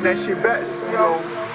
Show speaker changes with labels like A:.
A: Bring that shit back, yo.